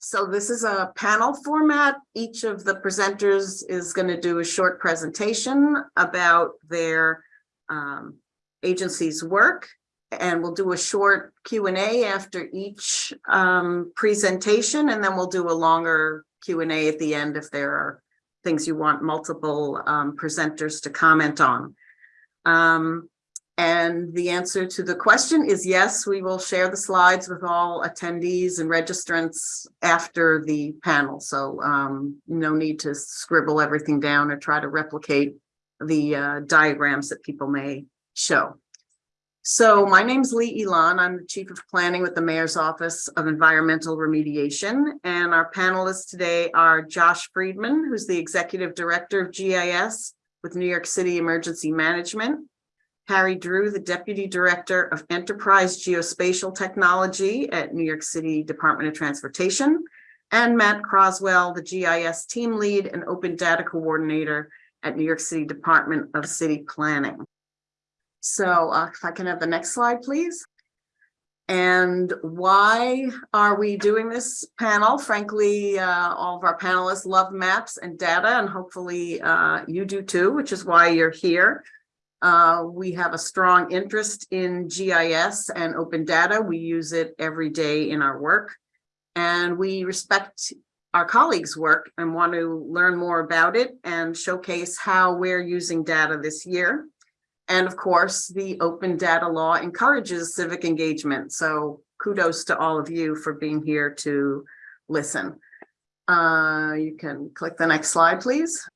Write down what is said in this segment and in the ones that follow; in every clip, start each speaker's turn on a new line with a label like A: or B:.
A: So this is a panel format. Each of the presenters is going to do a short presentation about their um, agency's work. And we'll do a short Q and A after each um, presentation, and then we'll do a longer Q and A at the end if there are things you want multiple um, presenters to comment on. Um, and the answer to the question is yes, we will share the slides with all attendees and registrants after the panel. So um, no need to scribble everything down or try to replicate the uh, diagrams that people may show. So my name's Lee Elan. I'm the Chief of Planning with the Mayor's Office of Environmental Remediation. And our panelists today are Josh Friedman, who's the Executive Director of GIS with New York City Emergency Management. Harry Drew, the Deputy Director of Enterprise Geospatial Technology at New York City Department of Transportation. And Matt Croswell, the GIS Team Lead and Open Data Coordinator at New York City Department of City Planning. So uh, if I can have the next slide, please. And why are we doing this panel? Frankly, uh, all of our panelists love maps and data, and hopefully uh, you do too, which is why you're here. Uh, we have a strong interest in GIS and open data. We use it every day in our work. And we respect our colleagues' work and want to learn more about it and showcase how we're using data this year. And of course, the open data law encourages civic engagement. So kudos to all of you for being here to listen. Uh, you can click the next slide, please.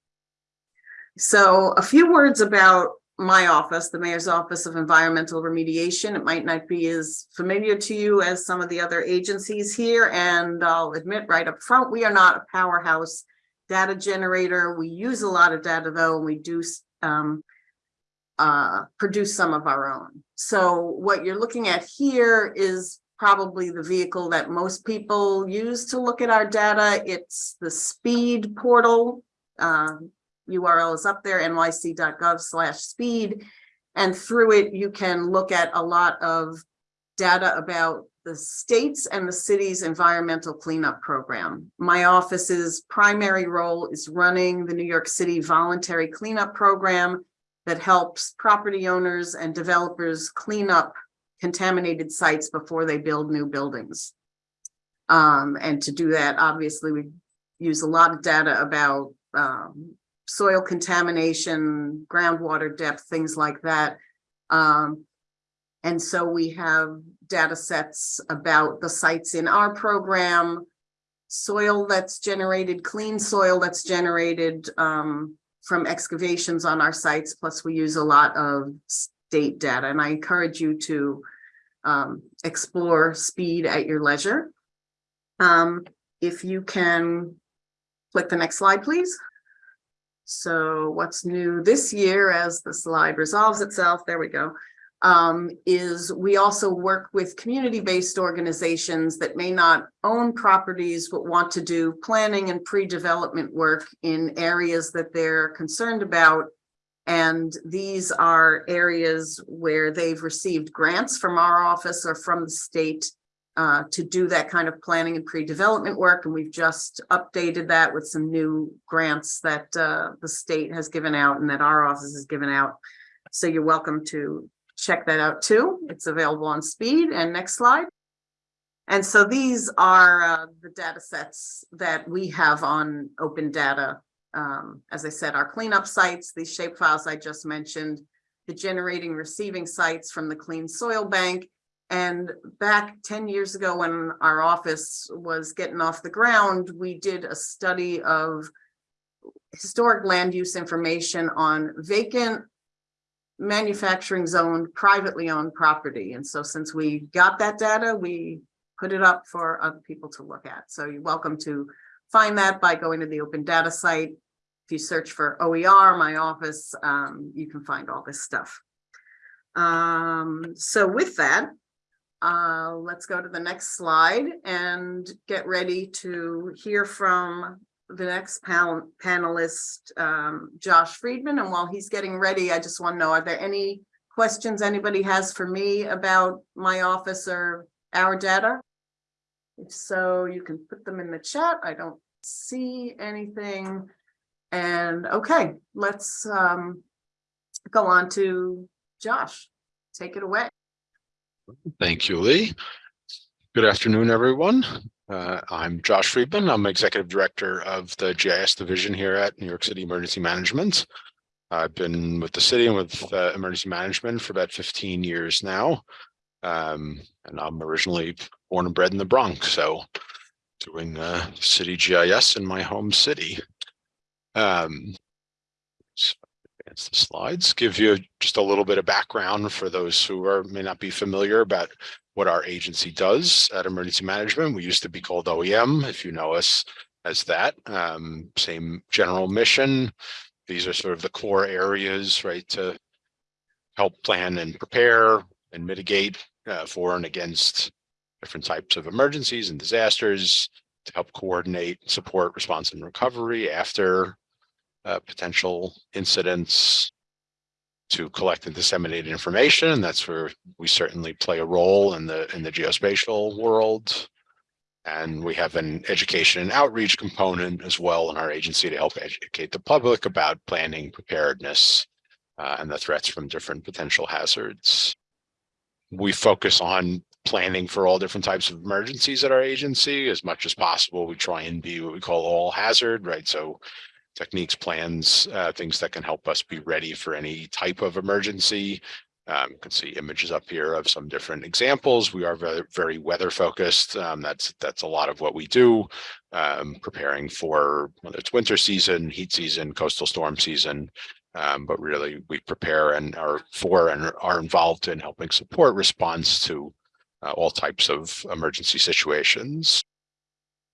A: So a few words about my office, the Mayor's Office of Environmental Remediation. It might not be as familiar to you as some of the other agencies here. And I'll admit right up front, we are not a powerhouse data generator. We use a lot of data though, and we do um, uh, produce some of our own. So what you're looking at here is probably the vehicle that most people use to look at our data. It's the SPEED portal. Uh, URL is up there, nyc.gov slash speed. And through it, you can look at a lot of data about the states and the city's environmental cleanup program. My office's primary role is running the New York City voluntary cleanup program that helps property owners and developers clean up contaminated sites before they build new buildings. Um, and to do that, obviously, we use a lot of data about um, soil contamination, groundwater depth, things like that. Um, and so we have data sets about the sites in our program, soil that's generated, clean soil that's generated um, from excavations on our sites, plus we use a lot of state data. And I encourage you to um, explore speed at your leisure. Um, if you can click the next slide, please. So what's new this year as the slide resolves itself, there we go, um, is we also work with community-based organizations that may not own properties but want to do planning and pre-development work in areas that they're concerned about. And these are areas where they've received grants from our office or from the state uh, to do that kind of planning and pre-development work. And we've just updated that with some new grants that uh, the state has given out and that our office has given out. So you're welcome to check that out too. It's available on speed and next slide. And so these are uh, the data sets that we have on open data. Um, as I said, our cleanup sites, these shape files I just mentioned, the generating receiving sites from the clean soil bank. And back 10 years ago when our office was getting off the ground, we did a study of historic land use information on vacant manufacturing zone, privately owned property. And so since we got that data, we put it up for other people to look at. So you're welcome to find that by going to the open data site. If you search for OER, my office, um, you can find all this stuff. Um, so with that, uh, let's go to the next slide and get ready to hear from the next panel panelist, um, Josh Friedman. And while he's getting ready, I just want to know, are there any questions anybody has for me about my office or our data? If so, you can put them in the chat. I don't see anything. And okay, let's um go on to Josh. Take it away.
B: Thank you, Lee. Good afternoon, everyone. Uh, I'm Josh Friedman. I'm Executive Director of the GIS Division here at New York City Emergency Management. I've been with the city and with uh, emergency management for about 15 years now. Um, and I'm originally born and bred in the Bronx, so doing uh, city GIS in my home city. Um, the slides, give you just a little bit of background for those who are may not be familiar about what our agency does at emergency management. We used to be called OEM, if you know us as that. Um, same general mission. These are sort of the core areas, right, to help plan and prepare and mitigate uh, for and against different types of emergencies and disasters, to help coordinate, support response and recovery after uh, potential incidents, to collect and disseminate information. And that's where we certainly play a role in the in the geospatial world. And we have an education and outreach component as well in our agency to help educate the public about planning preparedness uh, and the threats from different potential hazards. We focus on planning for all different types of emergencies at our agency as much as possible. We try and be what we call all hazard, right? So techniques, plans, uh, things that can help us be ready for any type of emergency. Um, you can see images up here of some different examples. We are very, very weather focused. Um, that's that's a lot of what we do, um, preparing for whether it's winter season, heat season, coastal storm season. Um, but really, we prepare and are for and are involved in helping support response to uh, all types of emergency situations.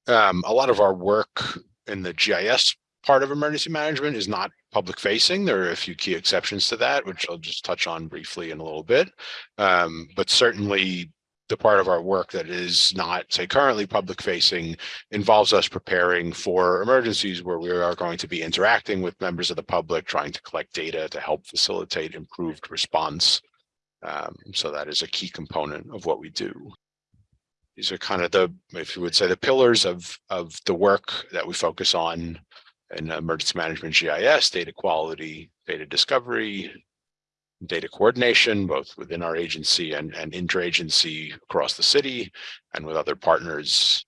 B: Um, a lot of our work in the GIS part of emergency management is not public facing. There are a few key exceptions to that, which I'll just touch on briefly in a little bit. Um, but certainly the part of our work that is not, say, currently public facing involves us preparing for emergencies where we are going to be interacting with members of the public, trying to collect data to help facilitate improved response. Um, so that is a key component of what we do. These are kind of the, if you would say, the pillars of, of the work that we focus on in emergency management GIS, data quality, data discovery, data coordination, both within our agency and, and interagency across the city and with other partners.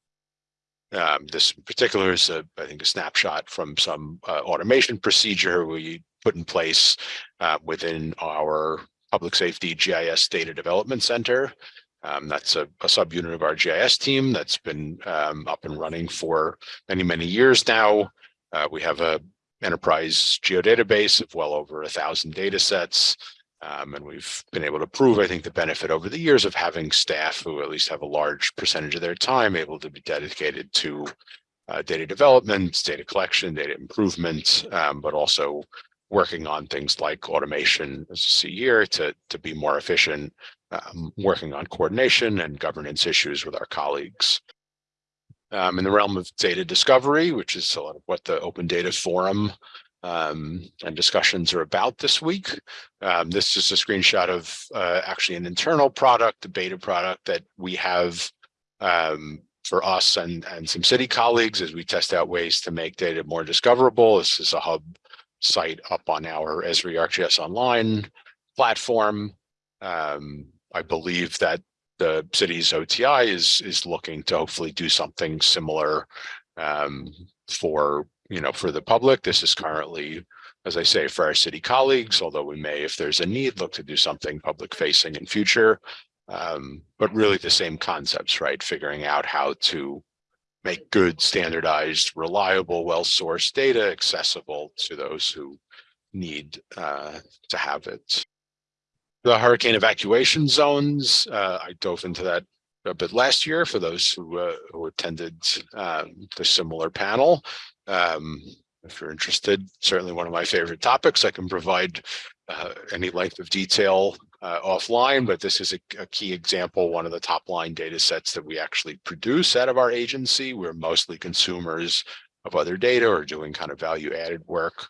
B: Um, this particular is, a, I think, a snapshot from some uh, automation procedure we put in place uh, within our Public Safety GIS Data Development Center. Um, that's a, a, subunit of our GIS team that's been um, up and running for many, many years now. Uh, we have a enterprise geodatabase of well over a thousand data sets. Um, and we've been able to prove, I think, the benefit over the years of having staff who at least have a large percentage of their time able to be dedicated to uh, data development, data collection, data improvement, um, but also working on things like automation, as you see here, to, to be more efficient, um, working on coordination and governance issues with our colleagues um, in the realm of data discovery, which is of what the Open Data Forum um, and discussions are about this week. Um, this is a screenshot of uh, actually an internal product, a beta product that we have um, for us and, and some city colleagues as we test out ways to make data more discoverable. This is a hub site up on our Esri ArcGIS Online platform. Um, I believe that the city's OTI is is looking to hopefully do something similar um, for you know for the public. This is currently, as I say, for our city colleagues. Although we may, if there's a need, look to do something public facing in future. Um, but really the same concepts, right? Figuring out how to make good, standardized, reliable, well-sourced data accessible to those who need uh, to have it the hurricane evacuation zones. Uh, I dove into that a bit last year for those who, uh, who attended um, the similar panel. Um, if you're interested, certainly one of my favorite topics. I can provide uh, any length of detail uh, offline, but this is a, a, key example, one of the top line data sets that we actually produce out of our agency. We're mostly consumers of other data or doing kind of value added work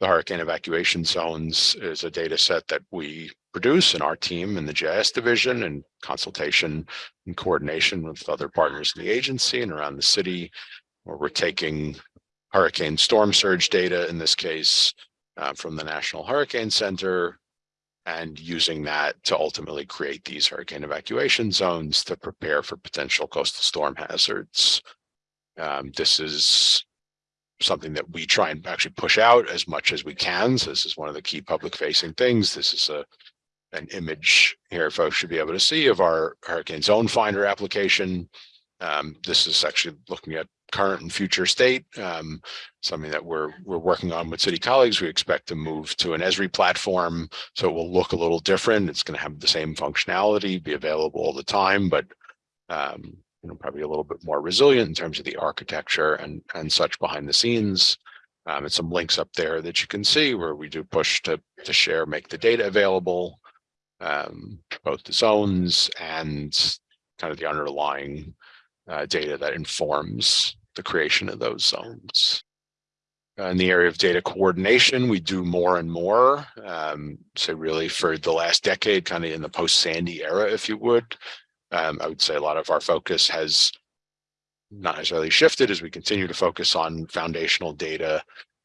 B: the hurricane evacuation zones is a data set that we produce in our team in the GIS division in consultation and coordination with other partners in the agency and around the city, where we're taking hurricane storm surge data, in this case, uh, from the National Hurricane Center, and using that to ultimately create these hurricane evacuation zones to prepare for potential coastal storm hazards. Um, this is something that we try and actually push out as much as we can. So this is one of the key public facing things. This is a an image here folks should be able to see of our hurricane zone finder application. Um, this is actually looking at current and future state, um, something that we're we're working on with city colleagues. We expect to move to an Esri platform, so it will look a little different. It's going to have the same functionality, be available all the time, but um, you know, probably a little bit more resilient in terms of the architecture and and such behind the scenes. Um, and some links up there that you can see where we do push to to share, make the data available, um, both the zones and kind of the underlying uh, data that informs the creation of those zones. In the area of data coordination, we do more and more. Um, so really for the last decade, kind of in the post-Sandy era, if you would, um, I would say a lot of our focus has not necessarily shifted as we continue to focus on foundational data,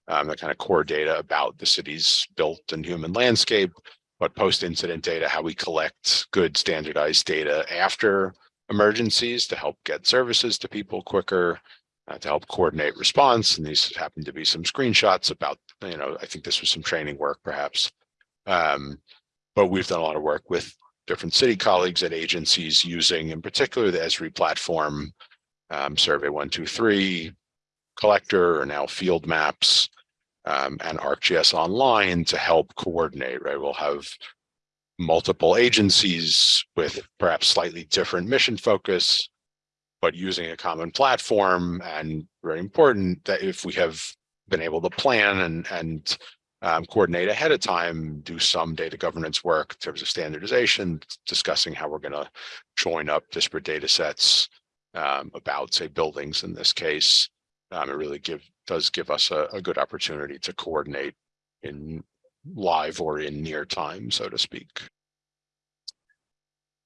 B: um, the kind of core data about the city's built and human landscape, but post-incident data, how we collect good standardized data after emergencies to help get services to people quicker, uh, to help coordinate response. And these happen to be some screenshots about, you know, I think this was some training work perhaps. Um, but we've done a lot of work with different city colleagues at agencies using in particular the Esri platform, um, Survey 123, Collector, or now Field Maps, um, and ArcGIS Online to help coordinate, right? We'll have multiple agencies with perhaps slightly different mission focus, but using a common platform and very important that if we have been able to plan and, and um, coordinate ahead of time, do some data governance work in terms of standardization, discussing how we're going to join up disparate data sets um, about, say, buildings in this case. Um, it really give does give us a, a good opportunity to coordinate in live or in near time, so to speak.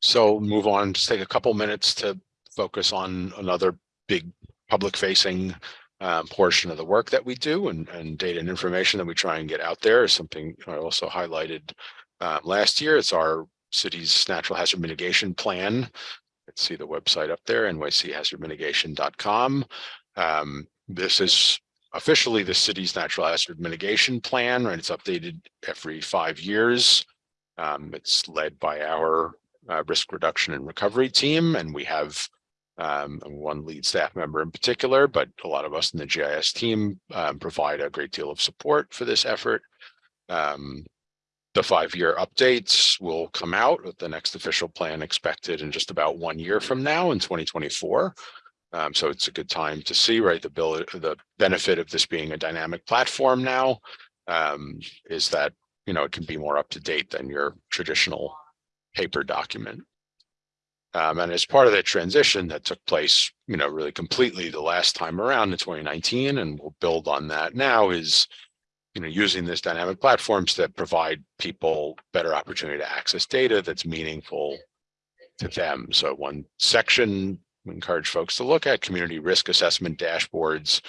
B: So move on, just take a couple minutes to focus on another big public facing um, portion of the work that we do and, and data and information that we try and get out there is something I also highlighted uh, last year. It's our city's natural hazard mitigation plan. Let's see the website up there, nychazardmitigation.com. Um, this is officially the city's natural hazard mitigation plan, right? It's updated every five years. Um, it's led by our uh, risk reduction and recovery team, and we have um, one lead staff member in particular, but a lot of us in the GIS team um, provide a great deal of support for this effort. Um, the five-year updates will come out with the next official plan expected in just about one year from now in 2024. Um, so it's a good time to see, right, the, bill, the benefit of this being a dynamic platform now um, is that, you know, it can be more up to date than your traditional paper document. Um, and as part of that transition that took place, you know, really completely the last time around in 2019, and we'll build on that now is, you know, using this dynamic platforms that provide people better opportunity to access data that's meaningful to them. So one section we encourage folks to look at community risk assessment dashboards.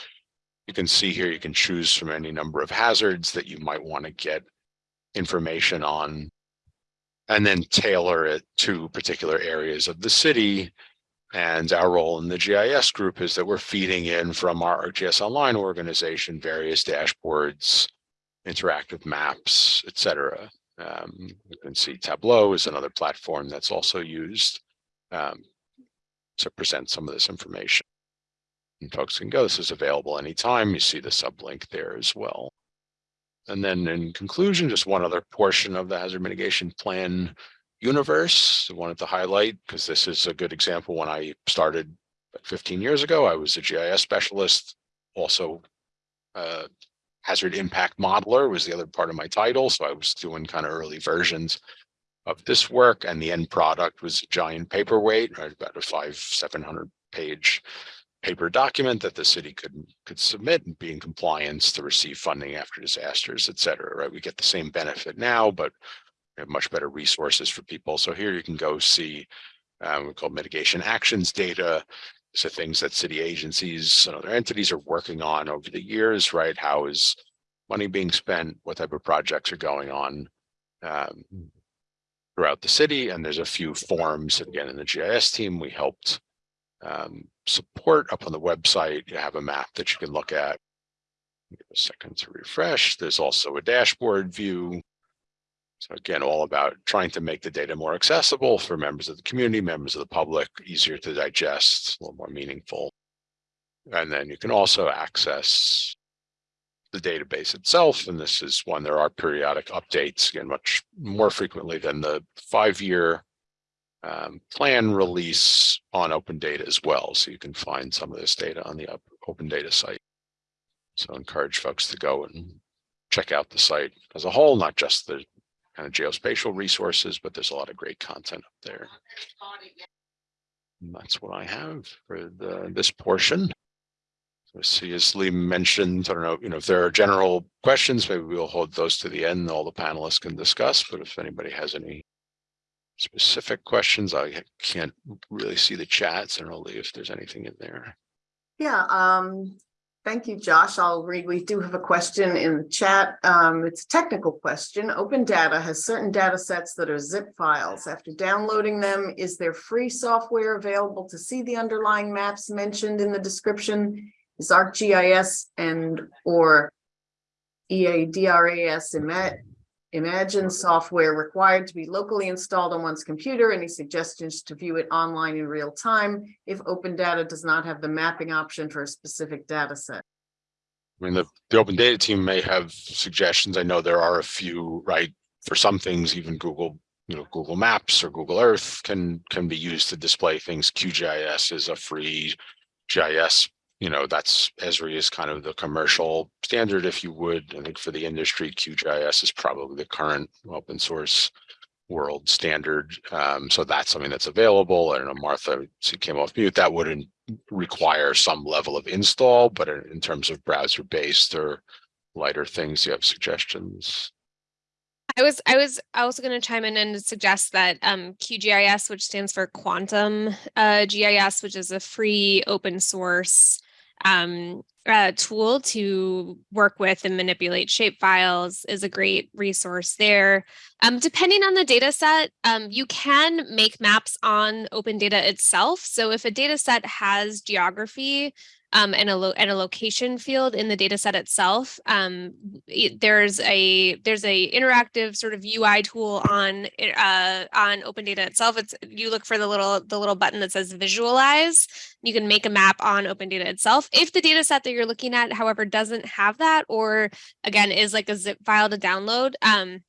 B: You can see here, you can choose from any number of hazards that you might want to get information on and then tailor it to particular areas of the city. And our role in the GIS group is that we're feeding in from our ArcGIS Online organization, various dashboards, interactive maps, et cetera. Um, you can see Tableau is another platform that's also used um, to present some of this information. And folks can go, this is available anytime. You see the sublink there as well. And then in conclusion, just one other portion of the hazard mitigation plan universe I wanted to highlight because this is a good example. When I started 15 years ago, I was a GIS specialist, also uh, hazard impact modeler was the other part of my title. So I was doing kind of early versions of this work and the end product was a giant paperweight, right? About a five, 700 page paper document that the city could, could submit and be in compliance to receive funding after disasters, et cetera, right? We get the same benefit now, but we have much better resources for people. So here you can go see, um, we call mitigation actions data. So things that city agencies and other entities are working on over the years, right? How is money being spent? What type of projects are going on? Um, throughout the city, and there's a few forms, again, in the GIS team, we helped um, support up on the website. You have a map that you can look at. Give a second to refresh. There's also a dashboard view. So again, all about trying to make the data more accessible for members of the community, members of the public, easier to digest, a little more meaningful. And then you can also access the database itself, and this is one, there are periodic updates, again, much more frequently than the five-year um, plan release on open data as well. So you can find some of this data on the open data site. So I encourage folks to go and check out the site as a whole, not just the kind of geospatial resources, but there's a lot of great content up there. And that's what I have for the, this portion. So see, as Lee mentioned, I don't know, you know, if there are general questions, maybe we'll hold those to the end. All the panelists can discuss, but if anybody has any specific questions, I can't really see the chats. I don't know, Lee, if there's anything in there.
A: Yeah, um, thank you, Josh. I'll read. We do have a question in the chat. Um, it's a technical question. Open data has certain data sets that are zip files. After downloading them, is there free software available to see the underlying maps mentioned in the description? Is ArcGIS and or ERDAS Imagine software required to be locally installed on one's computer? Any suggestions to view it online in real time if open data does not have the mapping option for a specific data set?
B: I mean, the, the open data team may have suggestions. I know there are a few, right? For some things, even Google, you know, Google Maps or Google Earth can, can be used to display things. QGIS is a free GIS, you know, that's Esri is kind of the commercial standard, if you would. I think for the industry, QGIS is probably the current open source world standard. Um, so that's something that's available. I don't know, Martha, she came off mute. That wouldn't require some level of install, but in terms of browser based or lighter things, you have suggestions?
C: I was I was also going to chime in and suggest that um, QGIS, which stands for Quantum uh, GIS, which is a free open source um, uh, tool to work with and manipulate shape files, is a great resource there. Um, depending on the data set, um, you can make maps on open data itself. So if a data set has geography um, and a and a location field in the data set itself. Um, it- there's a there's a interactive sort of UI tool on uh, on Open Data itself. It's you look for the little the little button that says Visualize. You can make a map on Open Data itself. If the data set that you're looking at, however, doesn't have that, or again is like a zip file to download. Um,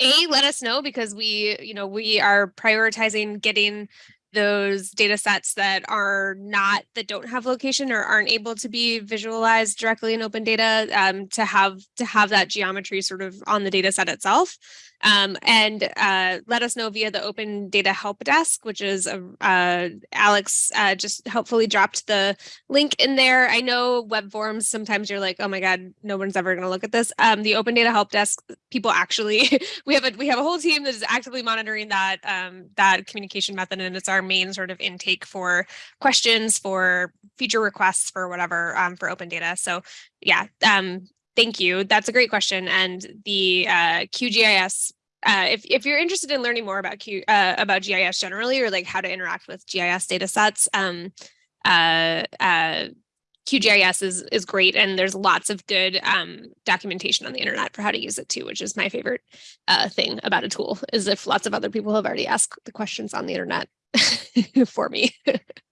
C: a let us know because we you know we are prioritizing getting those data sets that are not that don't have location or aren't able to be visualized directly in open data um, to have to have that geometry sort of on the data set itself um, and uh, let us know via the open data help desk which is a, uh, alex uh, just helpfully dropped the link in there. I know web forms sometimes you're like oh my god no one's ever going to look at this. Um, the open data help desk people actually we have a we have a whole team that is actively monitoring that um, that communication method and it's our main sort of intake for questions for feature requests for whatever um, for open data. So yeah um, thank you that's a great question and the uh, qgis uh, if, if you're interested in learning more about Q, uh, about GIS generally, or like how to interact with GIS data sets, um, uh, uh, QGIS is is great, and there's lots of good um, documentation on the internet for how to use it too, which is my favorite uh, thing about a tool. Is if lots of other people have already asked the questions on the internet for me.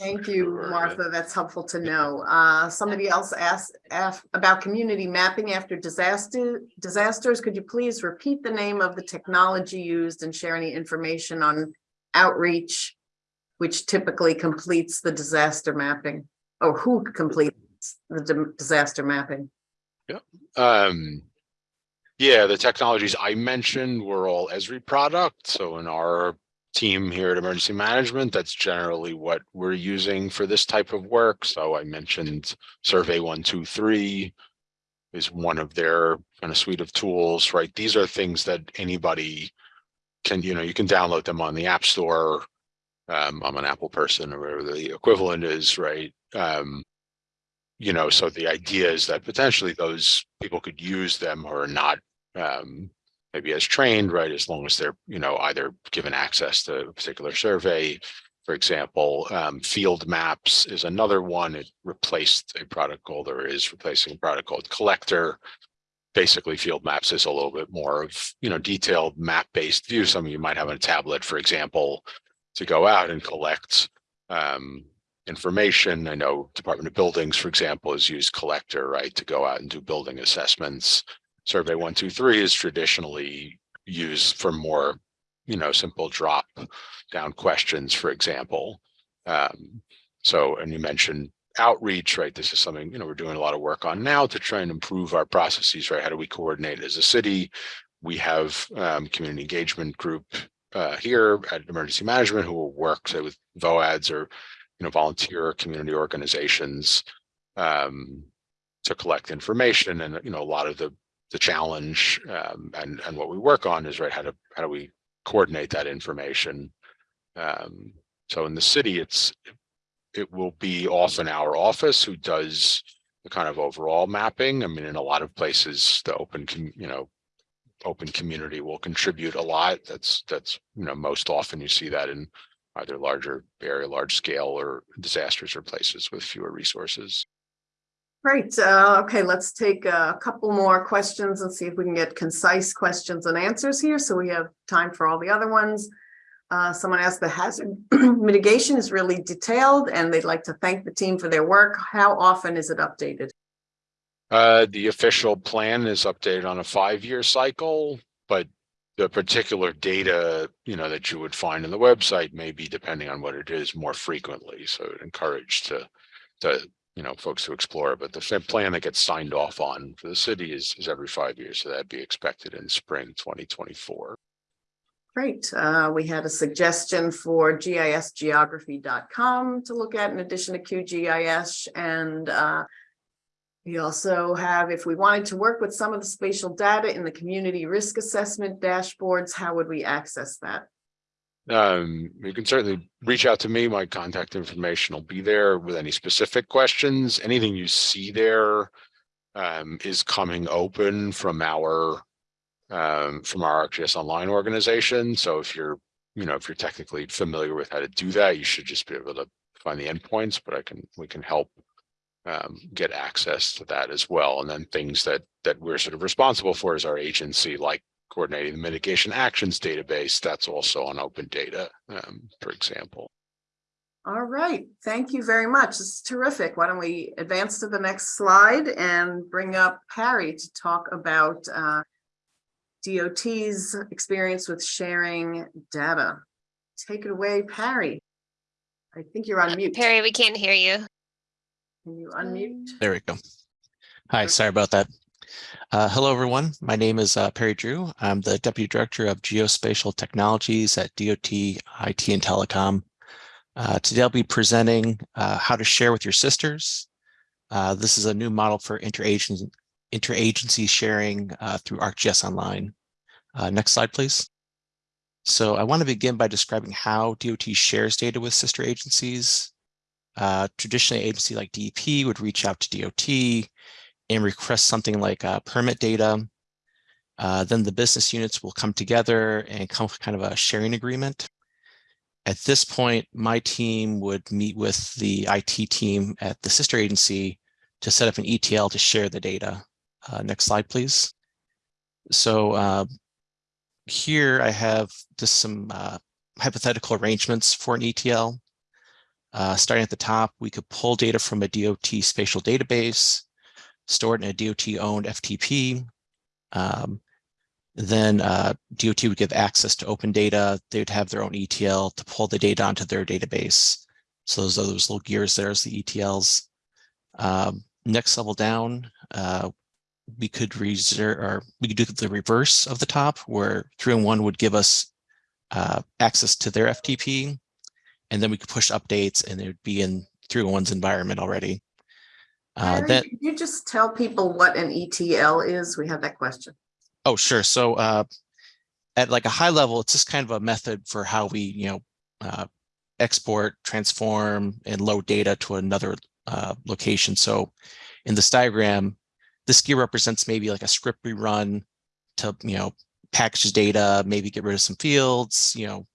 A: Thank you,
B: Sure.
A: Martha. That's helpful to know. Uh, somebody else asked, asked about community mapping after disaster, disasters. Could you please repeat the name of the technology used and share any information on outreach, which typically completes the disaster mapping, or who completes the di- disaster mapping?
B: Um, yeah, the technologies I mentioned were all Esri product. So in our team here at Emergency Management. That's generally what we're using for this type of work. So I mentioned Survey one, two, three is one of their kind of suite of tools, right? These are things that anybody can, you know, you can download them on the App Store. Um, I'm an Apple person or whatever the equivalent is, right? Um, you know, so the idea is that potentially those people could use them or not um, maybe as trained, right? As long as they're, you know, either given access to a particular survey. For example, um, field maps is another one. It replaced a product called or is replacing a product called Collector. Basically, field maps is a little bit more of, you know, detailed map-based view. Some of you might have on a tablet, for example, to go out and collect um, information. I know Department of Buildings, for example, has used Collector, right, to go out and do building assessments. Survey one, two, three is traditionally used for more, you know, simple drop down questions, for example. Um, so, and you mentioned outreach, right? This is something, you know, we're doing a lot of work on now to try and improve our processes, right? How do we coordinate as a city? We have um, community engagement group uh, here at emergency management who will work say, with VOADs or, you know, volunteer community organizations um, to collect information. And, you know, a lot of the the challenge um, and and what we work on is right how to how do we coordinate that information? Um, so in the city it's it will be often our office who does the kind of overall mapping. I mean in a lot of places the open you know open community will contribute a lot. That's that's you know most often you see that in either larger very large scale or disasters or places with fewer resources
A: Great. Uh, okay, let's take a couple more questions and see if we can get concise questions and answers here. So we have time for all the other ones. Uh, someone asked the hazard mitigation is really detailed and they'd like to thank the team for their work. How often is it updated?
B: Uh, the official plan is updated on a five-year cycle, but the particular data, you know, that you would find in the website may be depending on what it is more frequently. So encouraged to to you know, folks to explore, but the plan that gets signed off on for the city is, is every five years. So that'd be expected in spring 2024.
A: Great. Uh, we had a suggestion for gisgeography.com to look at in addition to QGIS. And uh, we also have, if we wanted to work with some of the spatial data in the community risk assessment dashboards, how would we access that?
B: Um, you can certainly reach out to me. My contact information will be there with any specific questions. Anything you see there um, is coming open from our um, from our ArcGIS Online organization. So if you're, you know, if you're technically familiar with how to do that, you should just be able to find the endpoints. But I can we can help um, get access to that as well. And then things that that we're sort of responsible for as our agency, like coordinating the mitigation actions database, that's also on open data, um, for example.
A: All right, thank you very much. This is terrific. Why don't we advance to the next slide and bring up Harry to talk about uh, DOT's experience with sharing data. Take it away, Perry. I think you're on mute.
C: Perry, we can't hear you.
A: Can you unmute?
D: There we go. Hi, sorry about that. Uh, hello, everyone. My name is uh, Perry Drew. I'm the Deputy Director of Geospatial Technologies at DOT IT and Telecom. Uh, today, I'll be presenting uh, how to share with your sisters. Uh, this is a new model for interagency, interagency sharing uh, through ArcGIS Online. next slide, please. So I want to begin by describing how DOT shares data with sister agencies. traditionally, agency like DEP would reach out to DOT, and request something like uh, permit data. Uh, then the business units will come together and come with kind of a sharing agreement. At this point, my team would meet with the IT team at the sister agency to set up an ETL to share the data. Uh, next slide, please. So uh, here I have just some uh, hypothetical arrangements for an ETL. Uh, starting at the top, we could pull data from a DOT spatial database stored in a DOT-owned FTP. Um, then uh, DOT would give access to open data. They would have their own ETL to pull the data onto their database. So those are those little gears there as the ETLs. Um, next level down, uh, we could reserve or we could do the reverse of the top where 301 would give us uh, access to their FTP, and then we could push updates and it would be in 301's environment already. Uh, then,
A: Could you just tell people what an ETL is? We had that question.
D: oh, sure. So uh, at like a high level, it's just kind of a method for how we, you know, uh, export, transform, and load data to another uh, location. So in this diagram, this gear represents maybe like a script we run to, you know, package data, maybe get rid of some fields, you know,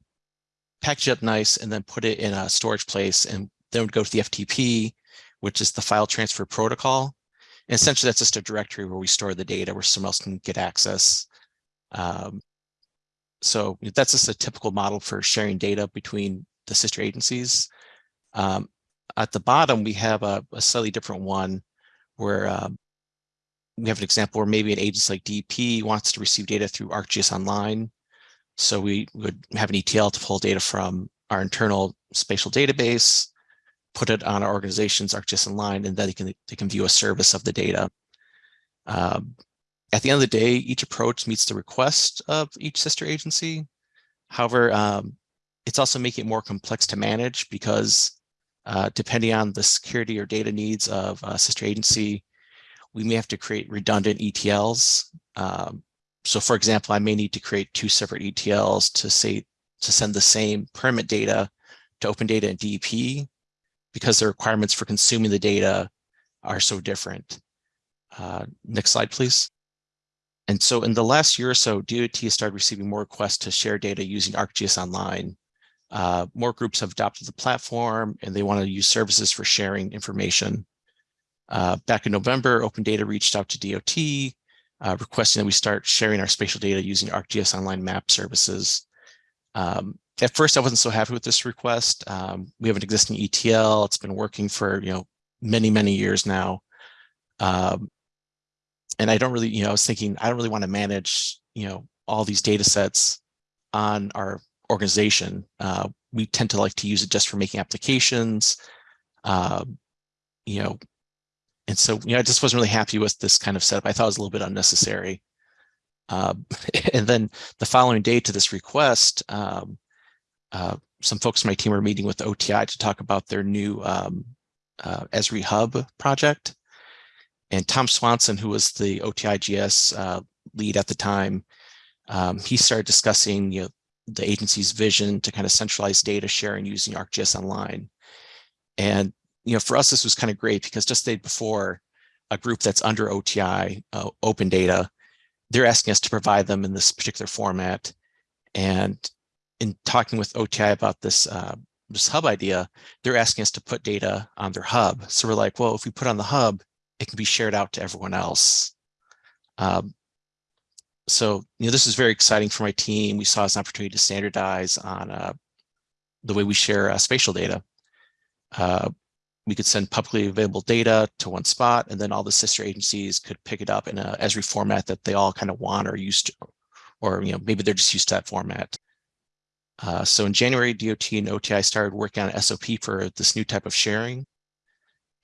D: package it up nice, and then put it in a storage place, and then would go to the FTP, which is the file transfer protocol. And essentially, that's just a directory where we store the data where someone else can get access. Um, so that's just a typical model for sharing data between the sister agencies. Um, at the bottom, we have a, a slightly different one where um, we have an example where maybe an agency like DP wants to receive data through ArcGIS Online. So we would have an ETL to pull data from our internal spatial database, put it on our organization's ArcGIS Online, and then they can, they can view a service of the data. Um, at the end of the day, each approach meets the request of each sister agency. However, um, it's also making it more complex to manage because uh, depending on the security or data needs of a sister agency, we may have to create redundant ETLs. Um, so for example, I may need to create two separate ETLs to say to send the same permit data to open data and DEP because the requirements for consuming the data are so different. Uh, next slide, please. And so in the last year or so, DOT has started receiving more requests to share data using ArcGIS Online. Uh, more groups have adopted the platform and they want to use services for sharing information. Uh, back in November, Open Data reached out to DOT, uh, requesting that we start sharing our spatial data using ArcGIS Online map services. Um, at first, I wasn't so happy with this request. Um, we have an existing ETL. It's been working for you know many, many years now. Um, and I don't really, you know, I was thinking, I don't really want to manage, you know, all these data sets on our organization. Uh, we tend to like to use it just for making applications, uh, you know, and so, you know, I just wasn't really happy with this kind of setup. I thought it was a little bit unnecessary. Uh, and then the following day to this request, um, uh, some folks on my team were meeting with OTI to talk about their new um, uh, Esri Hub project. And Tom Swanson, who was the OTI GIS uh, lead at the time, um, he started discussing you know, the agency's vision to kind of centralize data sharing using ArcGIS Online. And you know, for us, this was kind of great because just the day before, a group that's under OTI, uh, Open Data, they're asking us to provide them in this particular format. And in talking with OTI about this uh, this hub idea, they're asking us to put data on their hub. So we're like, well, if we put on the hub, it can be shared out to everyone else. Um, so, you know, this is very exciting for my team. We saw as an opportunity to standardize on uh, the way we share uh, spatial data. Uh, we could send publicly available data to one spot, and then all the sister agencies could pick it up in a Esri format that they all kind of want or used to, or you know, maybe they're just used to that format. Uh, so in January, DOT and OTI started working on SOP for this new type of sharing.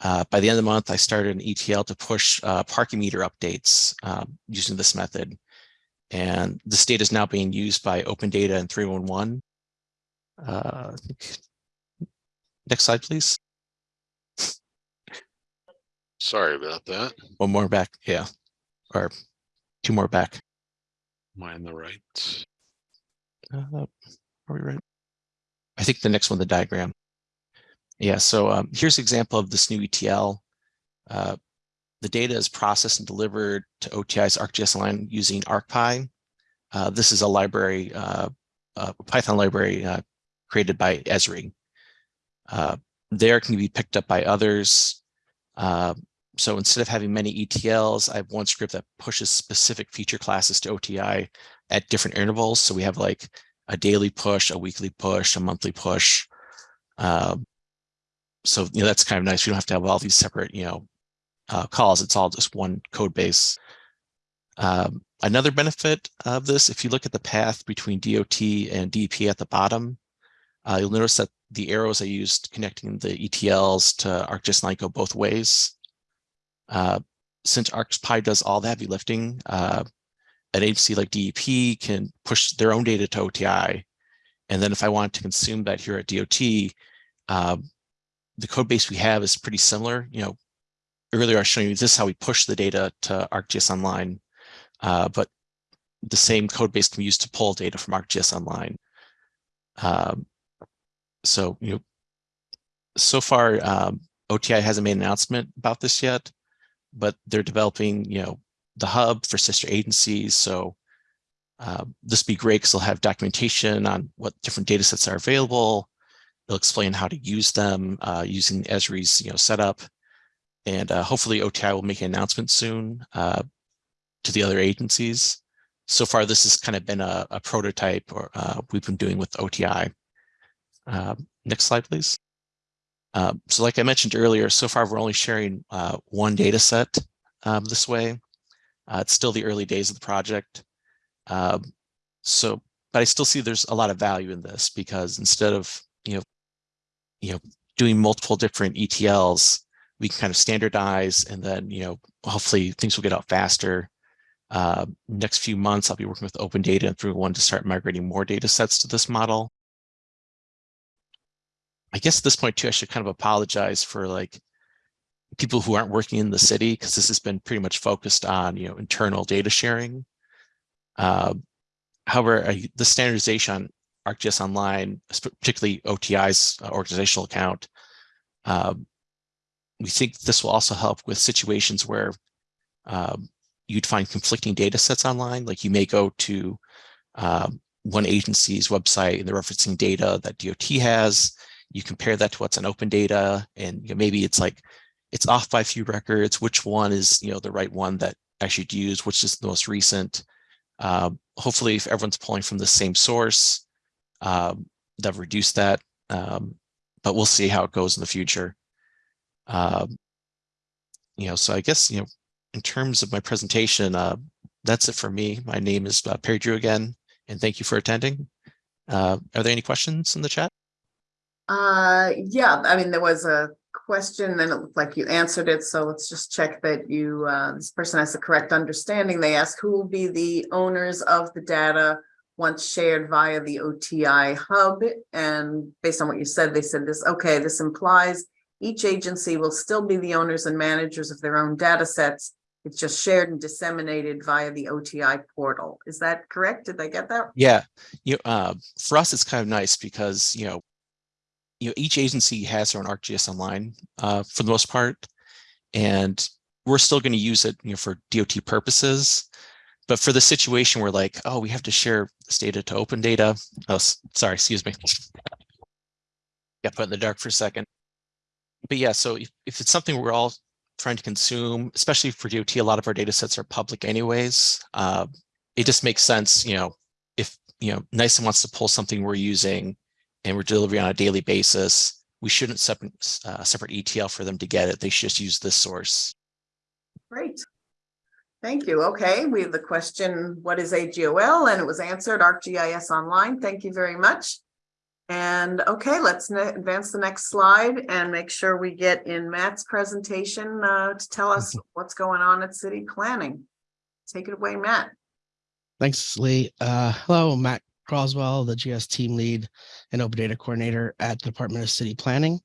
D: Uh, by the end of the month, I started an ETL to push uh, parking meter updates um, using this method. And this data is now being used by Open Data and 311. Uh, next slide, please.
B: Sorry about that.
D: One more back, yeah, or two more back.
B: Am I in the right?
D: Uh, are we right? I think the next one, the diagram. Yeah, so um, here's an example of this new ETL. Uh, the data is processed and delivered to OTI's ArcGIS Online using ArcPy. Uh, this is a library, uh, a Python library uh, created by Esri. Uh, there can be picked up by others. Uh, so instead of having many ETLs, I have one script that pushes specific feature classes to OTI at different intervals. So we have like a daily push, a weekly push, a monthly push. Um, so you know that's kind of nice. We don't have to have all these separate you know uh, calls. It's all just one code base. Um, another benefit of this, if you look at the path between DOT and DEP at the bottom, uh, you'll notice that the arrows I used connecting the ETLs to ArcGIS Line go both ways. Uh, since ArcPy does all the heavy lifting, uh, an agency like DEP can push their own data to OTI, And then if I want to consume that here at DOT, um, the code base we have is pretty similar. You know, earlier I was showing you this is how we push the data to ArcGIS Online, uh, but the same code base can be used to pull data from ArcGIS Online. Um, so, you know, so far, um, OTI hasn't made an announcement about this yet, but they're developing, you know, the hub for sister agencies. So uh, this be great because they'll have documentation on what different data sets are available. They'll explain how to use them uh, using Esri's, you know, setup. And uh, hopefully OTI will make an announcement soon uh, to the other agencies. So far, this has kind of been a, a prototype or uh, we've been doing with OTI. Um, next slide, please. Uh, so like I mentioned earlier, so far we're only sharing uh, one data set um, this way. Uh, it's still the early days of the project. Um, so, but I still see there's a lot of value in this because instead of, you know, you know, doing multiple different ETLs, we can kind of standardize and then, you know, hopefully things will get out faster. Uh, next few months, I'll be working with Open Data and through one to start migrating more data sets to this model. I guess at this point too, I should kind of apologize for like people who aren't working in the city because this has been pretty much focused on, you know, internal data sharing. Uh, however, I, the standardization on ArcGIS Online, particularly OTI's uh, organizational account, uh, we think this will also help with situations where um, you'd find conflicting data sets online. Like you may go to um, one agency's website and they're referencing data that DOT has. You compare that to what's on open data and you know, maybe it's like it's off by a few records. Which one is you know the right one that I should use? Which is the most recent? Uh, hopefully, if everyone's pulling from the same source, um, they've reduced that. Um, but we'll see how it goes in the future. Um, you know, so I guess you know, in terms of my presentation, uh, that's it for me. My name is uh, Perry Drew again, and thank you for attending. Uh, are there any questions in the chat?
A: Uh, yeah, I mean, there was a question and it looked like you answered it. So let's just check that you, uh, this person has the correct understanding. They ask who will be the owners of the data once shared via the OTI hub. And based on what you said, they said this, okay, this implies each agency will still be the owners and managers of their own data sets. It's just shared and disseminated via the OTI portal. Is that correct? Did I get that?
D: Yeah, you uh, for us, it's kind of nice because, you know, you know, each agency has their own ArcGIS Online uh, for the most part, and we're still going to use it, you know, for DOT purposes. But for the situation where like, oh, we have to share this data to open data. Oh, sorry, excuse me. Got put in the dark for a second. But yeah, so if, if it's something we're all trying to consume, especially for DOT, a lot of our data sets are public anyways. Uh, it just makes sense, you know, if, you know, NICE wants to pull something we're using and we're delivering on a daily basis, we shouldn't separate uh, separate ETL for them to get it. They should just use this source.
A: Great. Thank you. Okay, we have the question, what is AGOL? And it was answered, ArcGIS Online. Thank you very much. And okay, let's advance the next slide and make sure we get in Matt's presentation uh, to tell us what's going on at city planning. Take it away, Matt.
E: Thanks, Lee. Uh, hello, Matt Croswell, the GIS team lead and open data coordinator at the Department of City Planning.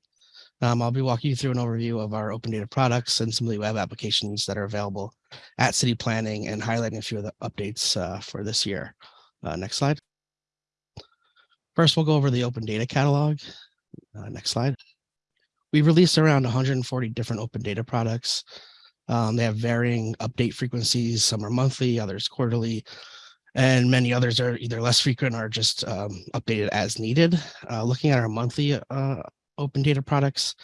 E: Um, I'll be walking you through an overview of our open data products and some of the web applications that are available at city planning and highlighting a few of the updates uh, for this year. Uh, next slide. First, we'll go over the open data catalog. Uh, next slide. We've released around 140 different open data products. Um, they have varying update frequencies. Some are monthly, others quarterly, and many others are either less frequent or just um, updated as needed. Uh, looking at our monthly uh, open data products,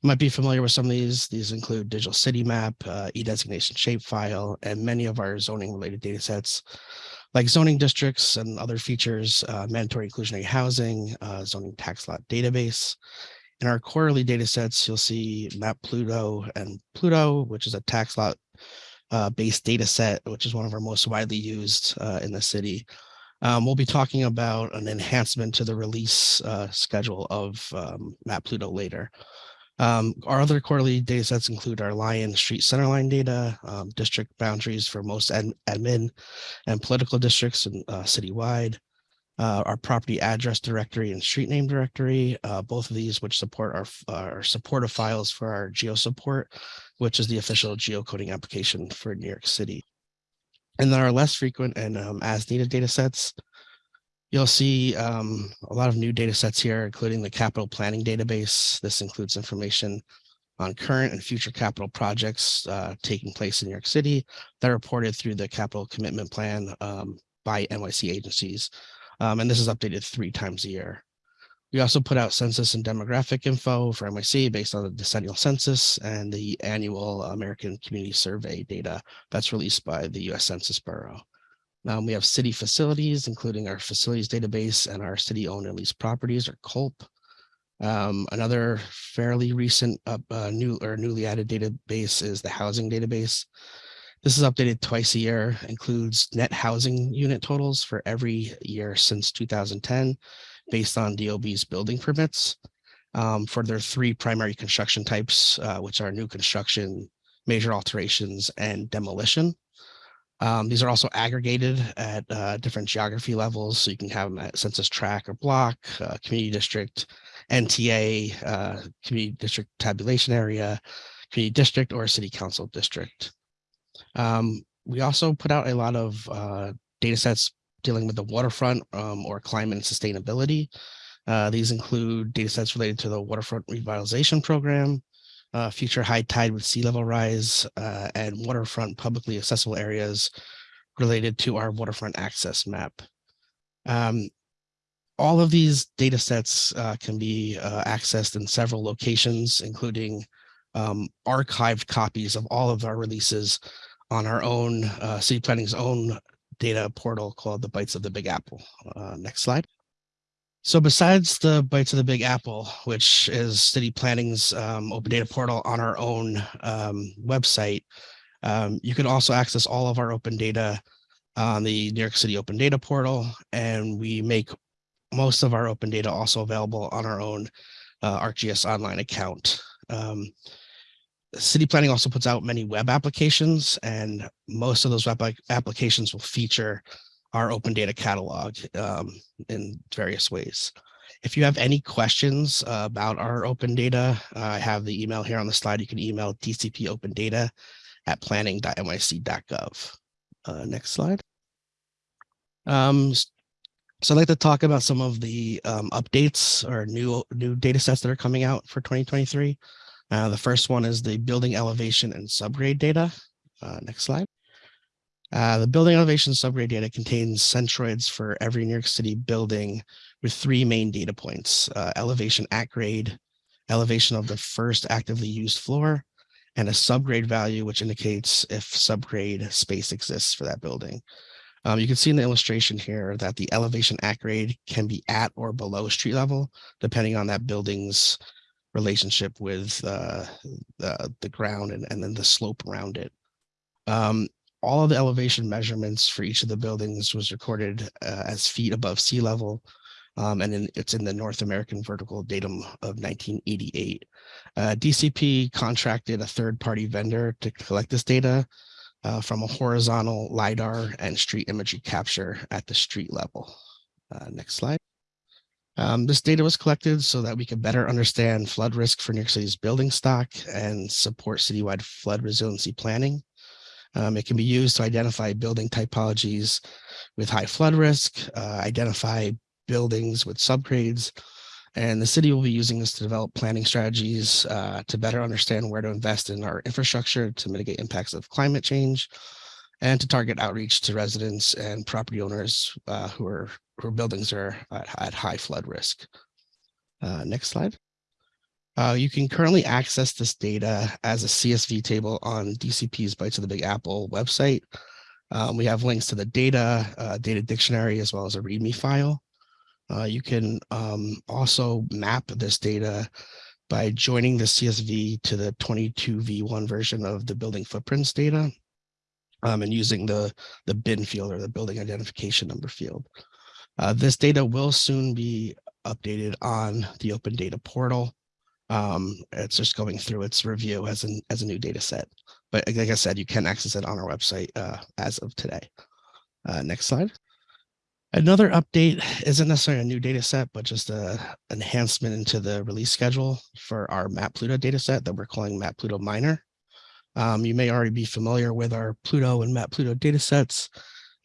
E: you might be familiar with some of these. These include Digital City Map, uh, e-designation shapefile, and many of our zoning related data sets like zoning districts and other features, uh, mandatory inclusionary housing, uh, zoning tax lot database. In our quarterly data sets, you'll see Map Pluto and Pluto, which is a tax lot uh, based data set, which is one of our most widely used uh, in the city. Um, we'll be talking about an enhancement to the release uh, schedule of um, Map Pluto later. Um, our other quarterly data sets include our Lion Street Centerline data, um, district boundaries for most ad admin and political districts and uh, citywide, uh, our property address directory and street name directory, uh, both of these which support our, our supportive files for our geo support, which is the official geocoding application for New York City. And then our less frequent and um, as needed data sets. You'll see um, a lot of new data sets here, including the capital planning database. This includes information on current and future capital projects uh, taking place in New York City that are reported through the capital commitment plan um, by NYC agencies. Um, and this is updated three times a year. We also put out census and demographic info for NYC based on the decennial census and the annual American Community Survey data that's released by the US Census Bureau. Um, we have city facilities, including our facilities database and our city owned and leased properties or COLP. Um, another fairly recent uh, new or newly added database is the housing database. This is updated twice a year, includes net housing unit totals for every year since 2010, based on DOB's building permits um, for their three primary construction types, uh, which are new construction, major alterations, and demolition. Um, these are also aggregated at uh, different geography levels, so you can have them at census tract or block, uh, community district, NTA, uh, community district tabulation area, community district, or city council district. Um, we also put out a lot of uh, data sets dealing with the waterfront um, or climate and sustainability. Uh, these include data sets related to the waterfront revitalization program, uh, future high tide with sea level rise, uh, and waterfront publicly accessible areas related to our waterfront access map. Um, all of these data sets uh, can be uh, accessed in several locations, including um, archived copies of all of our releases on our own uh, city planning's own data portal called the Bytes of the Big Apple. Uh, next slide. So besides the Bytes of the Big Apple, which is city planning's um, open data portal on our own um, website, um, you can also access all of our open data on the New York City Open Data Portal, and we make most of our open data also available on our own uh, ArcGIS online account. City Planning also puts out many web applications, and most of those web applications will feature our open data catalog um, in various ways. If you have any questions uh, about our open data, uh, I have the email here on the slide. You can email DCP open data at planning.nyc.gov. Uh, next slide. Um, so I'd like to talk about some of the um, updates or new new data sets that are coming out for 2023. Uh, the first one is the building elevation and subgrade data. Uh, next slide. Uh, the building elevation subgrade data contains centroids for every New York City building with three main data points, uh, elevation at grade, elevation of the first actively used floor, and a subgrade value, which indicates if subgrade space exists for that building. Um, you can see in the illustration here that the elevation at grade can be at or below street level, depending on that building's relationship with uh, the, the ground and, and then the slope around it. Um, all of the elevation measurements for each of the buildings was recorded uh, as feet above sea level. Um, and then it's in the North American Vertical Datum of 1988. Uh, DCP contracted a third-party vendor to collect this data uh, from a horizontal LiDAR and street imagery capture at the street level. Uh, next slide. Um, this data was collected so that we could better understand flood risk for New York City's building stock and support citywide flood resiliency planning. Um, it can be used to identify building typologies with high flood risk, uh, identify buildings with subgrades, and the city will be using this to develop planning strategies uh, to better understand where to invest in our infrastructure to mitigate impacts of climate change and to target outreach to residents and property owners uh, who are where buildings are at, at high flood risk. Uh, next slide. Uh, you can currently access this data as a CSV table on DCP's Bytes of the Big Apple website. Um, we have links to the data, uh, data dictionary, as well as a README file. Uh, you can um, also map this data by joining the CSV to the 22v1 version of the building footprints data um, and using the, the bin field or the building identification number field. Uh, this data will soon be updated on the open data portal. Um, it's just going through its review as an as a new data set. But like I said, you can access it on our website uh, as of today. Uh, next slide. Another update isn't necessarily a new data set, but just an enhancement into the release schedule for our Map Pluto data set that we're calling Map Pluto Minor. Um, you may already be familiar with our Pluto and Map Pluto data sets.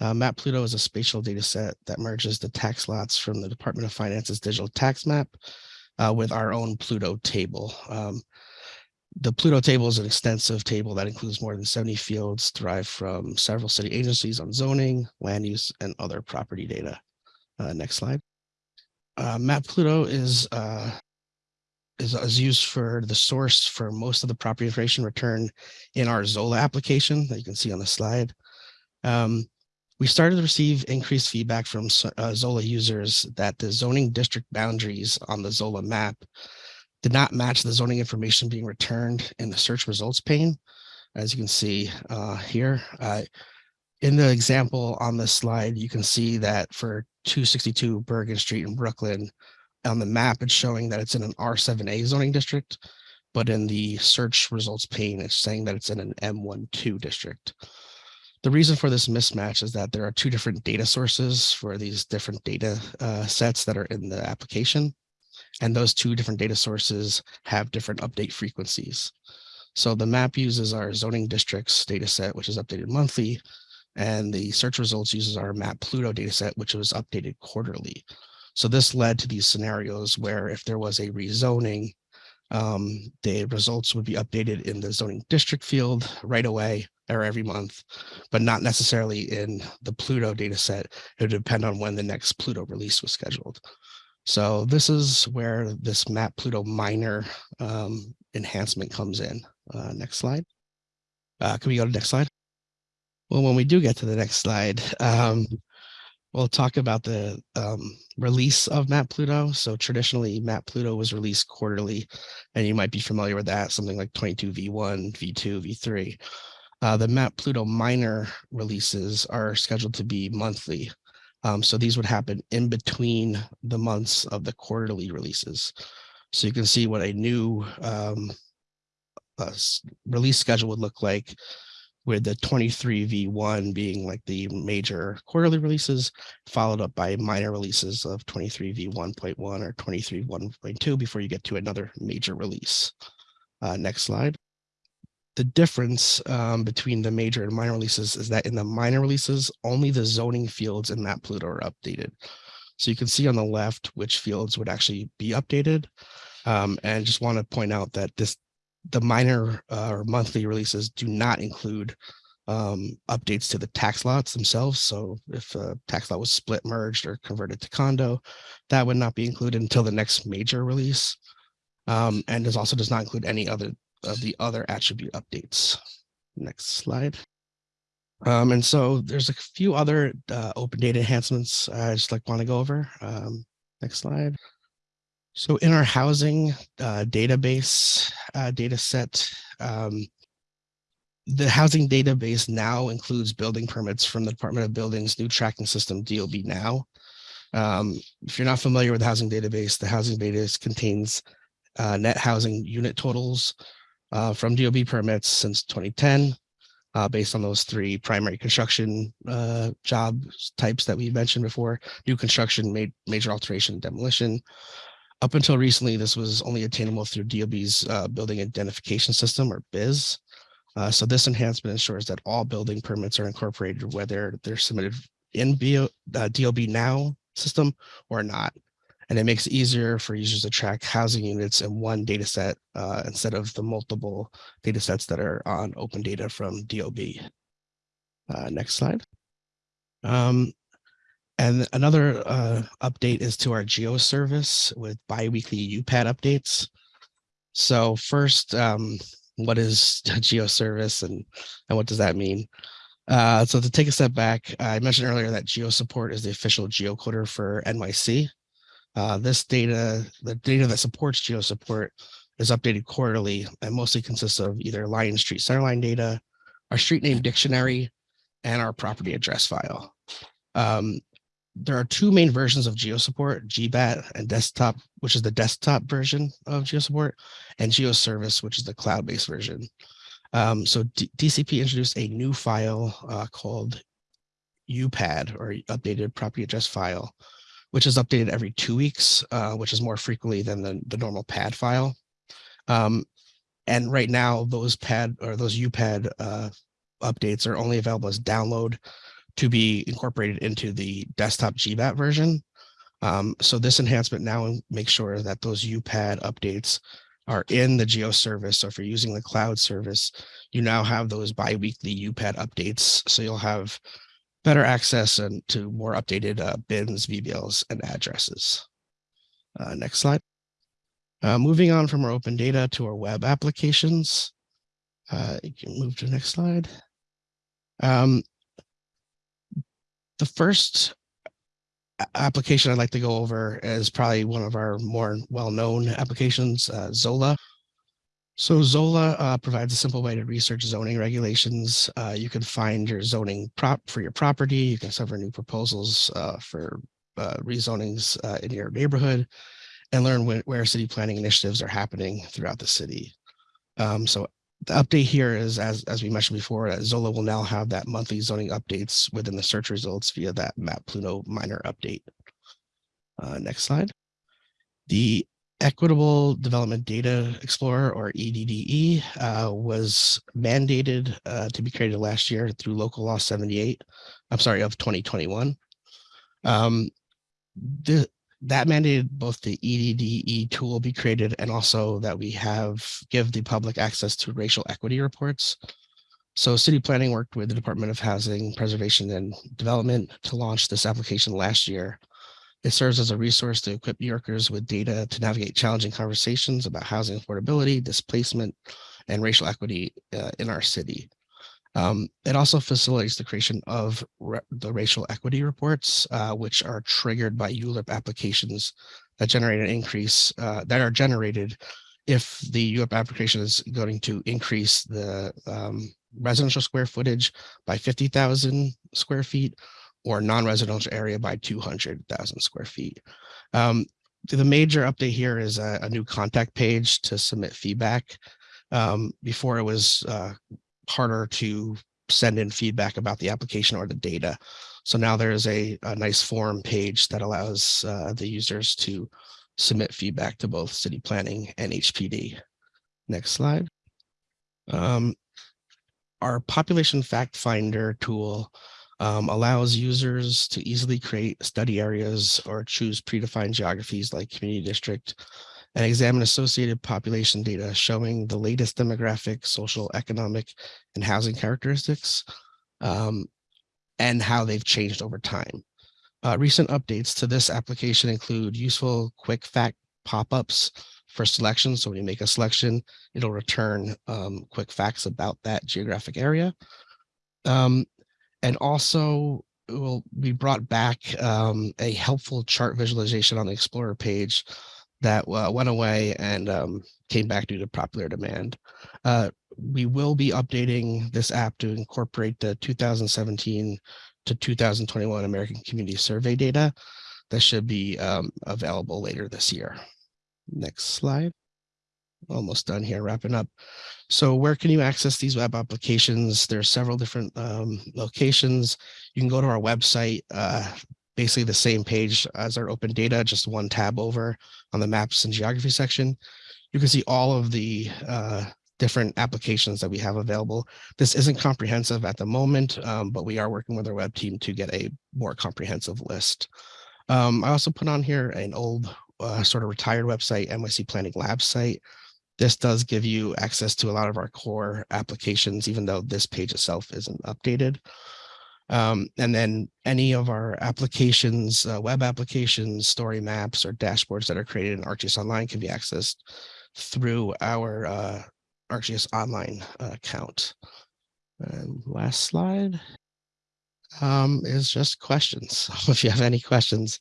E: Uh, Map Pluto is a spatial data set that merges the tax lots from the Department of Finance's digital tax map uh, with our own Pluto table. Um, the Pluto table is an extensive table that includes more than 70 fields derived from several city agencies on zoning, land use, and other property data. Uh, next slide. Uh, Map Pluto is, uh, is, is used for the source for most of the property information returned in our Zola application that you can see on the slide. Um, we started to receive increased feedback from uh, Zola users that the zoning district boundaries on the Zola map did not match the zoning information being returned in the search results pane. As you can see uh, here, uh, in the example on this slide, you can see that for 262 Bergen Street in Brooklyn, on the map, it's showing that it's in an R7A zoning district, but in the search results pane, it's saying that it's in an M12 district. The reason for this mismatch is that there are two different data sources for these different data uh, sets that are in the application. And those two different data sources have different update frequencies. So the map uses our zoning districts data set, which is updated monthly, and the search results uses our map Pluto data set, which was updated quarterly. So this led to these scenarios where if there was a rezoning, um, the results would be updated in the zoning district field right away or every month, but not necessarily in the Pluto data set. It would depend on when the next Pluto release was scheduled. So this is where this map Pluto minor um, enhancement comes in. Uh, next slide. Uh, can we go to the next slide? Well, when we do get to the next slide, um, we'll talk about the um, release of Map Pluto. So traditionally, Map Pluto was released quarterly, and you might be familiar with that, something like 22V1, V2, V3. Uh, the Map Pluto minor releases are scheduled to be monthly. Um, so these would happen in between the months of the quarterly releases. So you can see what a new um, uh, release schedule would look like with the 23V1 being like the major quarterly releases, followed up by minor releases of 23V1.1 or 23V1.2 before you get to another major release. Uh, next slide the difference um, between the major and minor releases is that in the minor releases, only the zoning fields in Map Pluto are updated. So you can see on the left which fields would actually be updated. Um, and just want to point out that this the minor uh, or monthly releases do not include um, updates to the tax lots themselves. So if a tax lot was split, merged, or converted to condo, that would not be included until the next major release. Um, and this also does not include any other of the other attribute updates. Next slide. Um, and so there's a few other uh, open data enhancements I just like want to go over. Um, next slide. So in our housing uh, database uh, data set, um, the housing database now includes building permits from the Department of Buildings new tracking system DOB now. Um, if you're not familiar with the housing database, the housing database contains uh, net housing unit totals uh, from DOB permits since 2010, uh, based on those three primary construction uh, job types that we mentioned before, new construction, made major alteration, demolition. Up until recently, this was only attainable through DOB's uh, building identification system or BIS. Uh, so this enhancement ensures that all building permits are incorporated, whether they're submitted in BO, uh, DOB now system or not and it makes it easier for users to track housing units in one data set uh, instead of the multiple data sets that are on open data from DOB. Uh, next slide. Um, and another uh, update is to our geo service with biweekly UPAD updates. So first, um, what is geo service and, and what does that mean? Uh, so to take a step back, I mentioned earlier that geo support is the official geocoder for NYC. Uh, this data, the data that supports geo support is updated quarterly and mostly consists of either Lion Street centerline data, our street name dictionary, and our property address file. Um, there are two main versions of GeoSupport, GBAT and desktop, which is the desktop version of GeoSupport, and GeoService, which is the cloud-based version. Um, so D DCP introduced a new file uh, called UPAD or updated property address file, which is updated every two weeks, uh, which is more frequently than the, the normal pad file. Um, and right now, those pad or those UPAD uh, updates are only available as download to be incorporated into the desktop GBAT version. Um, so this enhancement now makes sure that those UPAD updates are in the Geo service. So if you're using the cloud service, you now have those bi-weekly UPAD updates. So you'll have better access and to more updated uh, bins, BBLs, and addresses. Uh, next slide. Uh, moving on from our open data to our web applications. Uh, you can move to the next slide. Um, the first application I'd like to go over is probably one of our more well-known applications, uh, Zola. So Zola uh, provides a simple way to research zoning regulations. Uh, you can find your zoning prop for your property. You can discover new proposals uh, for uh, rezonings uh, in your neighborhood and learn where, where city planning initiatives are happening throughout the city. Um, so the update here is, as, as we mentioned before, that Zola will now have that monthly zoning updates within the search results via that Map Pluto minor update. Uh, next slide. The Equitable Development Data Explorer or EDDE uh, was mandated uh, to be created last year through local law 78, I'm sorry, of 2021. Um, the, that mandated both the EDDE tool be created and also that we have give the public access to racial equity reports. So city planning worked with the Department of Housing Preservation and Development to launch this application last year. It serves as a resource to equip New Yorkers with data to navigate challenging conversations about housing affordability, displacement, and racial equity uh, in our city. Um, it also facilitates the creation of the racial equity reports, uh, which are triggered by ULURP applications that generate an increase uh, that are generated if the ULURP application is going to increase the um, residential square footage by 50,000 square feet or non-residential area by 200,000 square feet. Um, the major update here is a, a new contact page to submit feedback. Um, before it was uh, harder to send in feedback about the application or the data. So now there is a, a nice form page that allows uh, the users to submit feedback to both city planning and HPD. Next slide. Um, our population fact finder tool um, allows users to easily create study areas or choose predefined geographies like community district and examine associated population data showing the latest demographic, social, economic, and housing characteristics um, and how they've changed over time. Uh, recent updates to this application include useful quick fact pop-ups for selection. So when you make a selection, it'll return um, quick facts about that geographic area. Um, and also will be brought back um, a helpful chart visualization on the Explorer page that uh, went away and um, came back due to popular demand. Uh, we will be updating this app to incorporate the 2017 to 2021 American Community Survey data that should be um, available later this year. Next slide. Almost done here, wrapping up. So where can you access these web applications? There's several different um, locations. You can go to our website, uh, basically the same page as our open data, just one tab over on the maps and geography section. You can see all of the uh, different applications that we have available. This isn't comprehensive at the moment, um, but we are working with our web team to get a more comprehensive list. Um, I also put on here an old uh, sort of retired website, NYC Planning Lab site. This does give you access to a lot of our core applications, even though this page itself isn't updated. Um, and then any of our applications, uh, web applications, story maps, or dashboards that are created in ArcGIS Online can be accessed through our uh, ArcGIS Online uh, account. And last slide um, is just questions. If you have any questions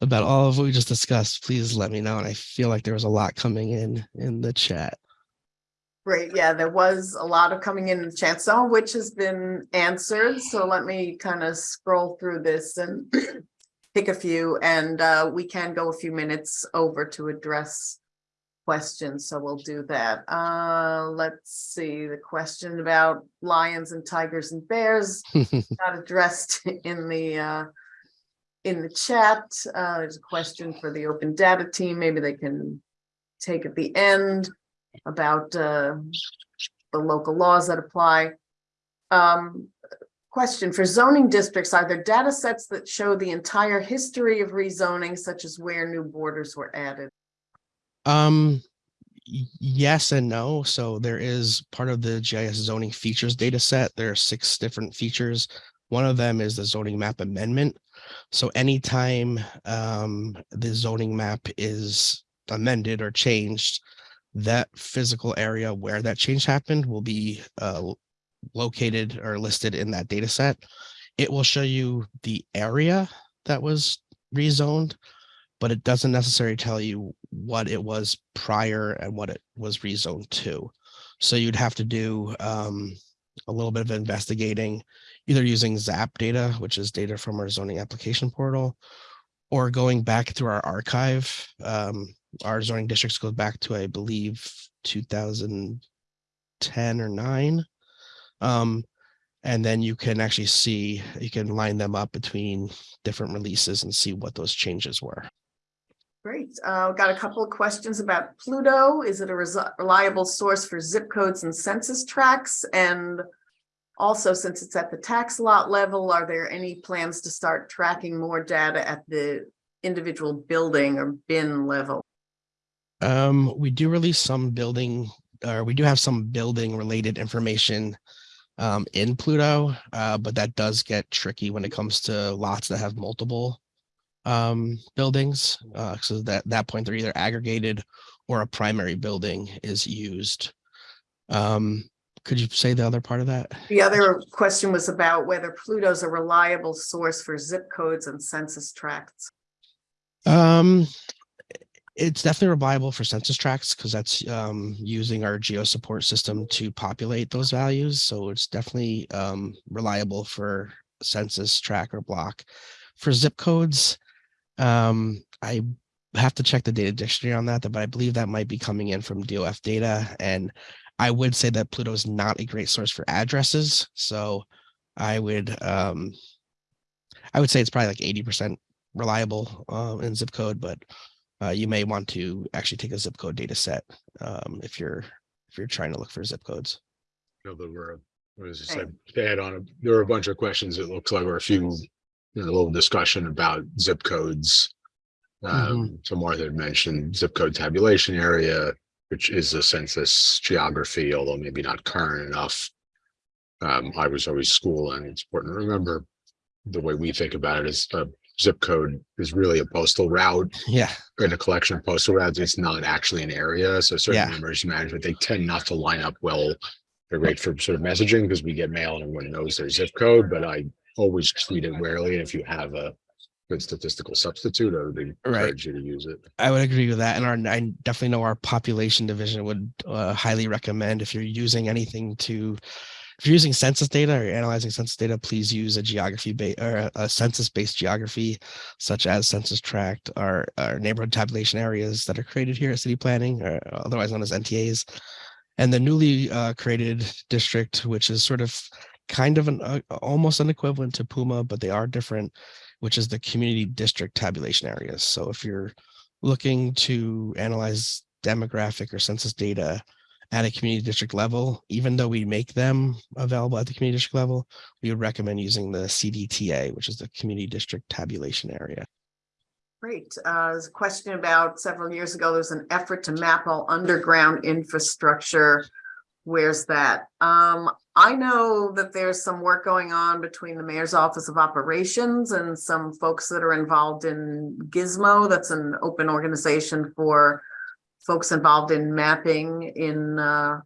E: about all of what we just discussed, please let me know. And I feel like there was a lot coming in in the chat.
A: Great, yeah, there was a lot of coming in the chat, some of which has been answered, so let me kind of scroll through this and pick a few, and uh, we can go a few minutes over to address questions, so we'll do that. Uh, let's see, the question about lions and tigers and bears not addressed in the uh. In the chat, uh, there's a question for the open data team, maybe they can take at the end about uh. The local laws that apply. Um, question for zoning districts, are there data sets that show the entire history of rezoning, such as where new borders were added?
E: Um, yes and no. So there is part of the GIS zoning features data set. There are six different features. One of them is the zoning map amendment. So anytime um, the zoning map is amended or changed, that physical area where that change happened will be uh, located or listed in that data set. It will show you the area that was rezoned, but it doesn't necessarily tell you what it was prior and what it was rezoned to. So you'd have to do um, a little bit of investigating, either using ZAP data, which is data from our zoning application portal, or going back through our archive. Um, our zoning districts go back to, I believe, 2010 or nine. Um, and then you can actually see, you can line them up between different releases and see what those changes were.
A: Great, uh, got a couple of questions about Pluto. Is it a reliable source for zip codes and census tracts? And also, since it's at the tax lot level, are there any plans to start tracking more data at the individual building or bin level?
E: Um, we do release some building, or we do have some building related information um, in Pluto, uh, but that does get tricky when it comes to lots that have multiple um, buildings. Uh, so that that point they're either aggregated or a primary building is used. Um, could you say the other part of that?
A: The other question was about whether Pluto's a reliable source for zip codes and census tracts.
E: Um, it's definitely reliable for census tracts because that's um, using our geo support system to populate those values. So it's definitely um, reliable for census track or block. For zip codes, um, I have to check the data dictionary on that, but I believe that might be coming in from DOF data. And I would say that Pluto is not a great source for addresses. So I would um, I would say it's probably like 80% reliable uh, in zip code, but uh, you may want to actually take a zip code data set um, if you're if you're trying to look for zip codes.
B: You know, there were, what was it
A: Right.
B: said, to add on, there were a bunch of questions. It looks like, or a few, you know, a little discussion about zip codes. Um, so Martha had mentioned zip code tabulation area, which is a census geography, although maybe not current enough. Um, I was always school and it's important to remember the way we think about it is a zip code is really a postal route
E: Yeah,
B: in a collection of postal routes, it's not actually an area. So certainly
E: Yeah.
B: emergency management, they tend not to line up well. They're great for sort of messaging because we get mail and everyone knows their zip code, but I always treat it warily. And if you have a good statistical substitute, I would encourage you to use it.
E: I would agree with that. And our I definitely know our population division would uh, highly recommend if you're using anything to if you're using census data or analyzing census data, please use a geography base or a, a census based geography, such as census tract or, or neighborhood tabulation areas that are created here at city planning, or otherwise known as NTAs. And the newly uh, created district, which is sort of kind of an uh, almost an equivalent to Puma, but they are different, which is the community district tabulation areas. So if you're looking to analyze demographic or census data at a community district level, even though we make them available at the community district level, we would recommend using the CDTA, which is the community district tabulation area.
A: Great. Uh, there's a question about several years ago, there was an effort to map all underground infrastructure. Where's that? Um, I know that there's some work going on between the mayor's office of operations and some folks that are involved in GISMO. That's an open organization for folks involved in mapping in, uh,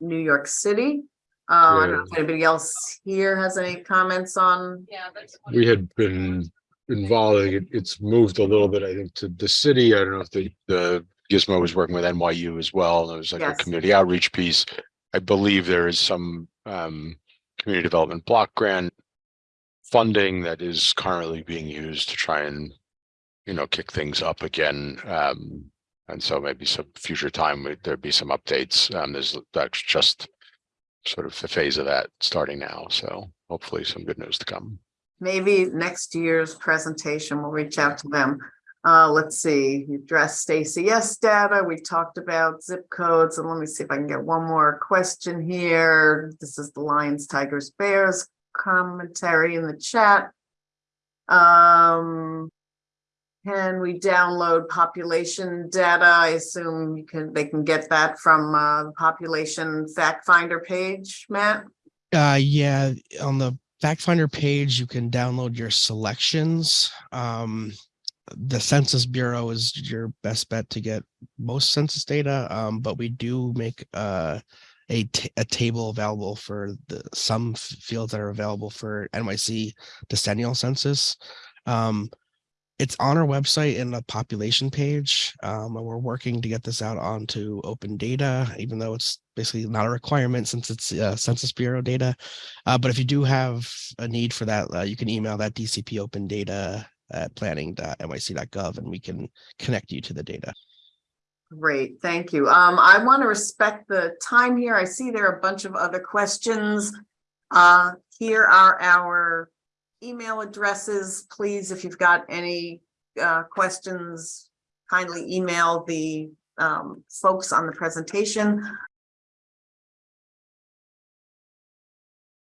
A: New York City. Uh, I don't know if anybody else here has any comments on,
C: Yeah, that's.
B: We had been involved, it- it's moved a little bit, I think, to the city. I don't know if the, the GISMO was working with NYU as well. There was like a community outreach piece. I believe there is some um community development block grant funding that is currently being used to try and, you know, kick things up again. Um, And so maybe some future time, there'd be some updates. Um, there's, that's just sort of the phase of that starting now. So hopefully some good news to come.
A: Maybe next year's presentation, we'll reach out to them. Uh, let's see, you addressed Stacy S data, we talked about zip codes, and let me see if I can get one more question here. This is the Lions, Tigers, Bears commentary in the chat. Um. Can we download population data? I assume you can, they can get that from uh the population fact finder page, Matt?
E: Uh, yeah, on the fact finder page, you can download your selections. Um, the Census Bureau is your best bet to get most census data, um, but we do make uh, a, a table available for the some fields that are available for NYC decennial census. Um, it's on our website in the population page, um, and we're working to get this out onto open data, even though it's basically not a requirement since it's uh, Census Bureau data. Uh, but if you do have a need for that, uh, you can email that DCP open data at planning.nyc.gov and we can connect you to the data.
A: Great, thank you. Um, I want to respect the time here. I see there are a bunch of other questions. Uh, here are our email addresses. Please, if you've got any uh questions, kindly email the um folks on the presentation.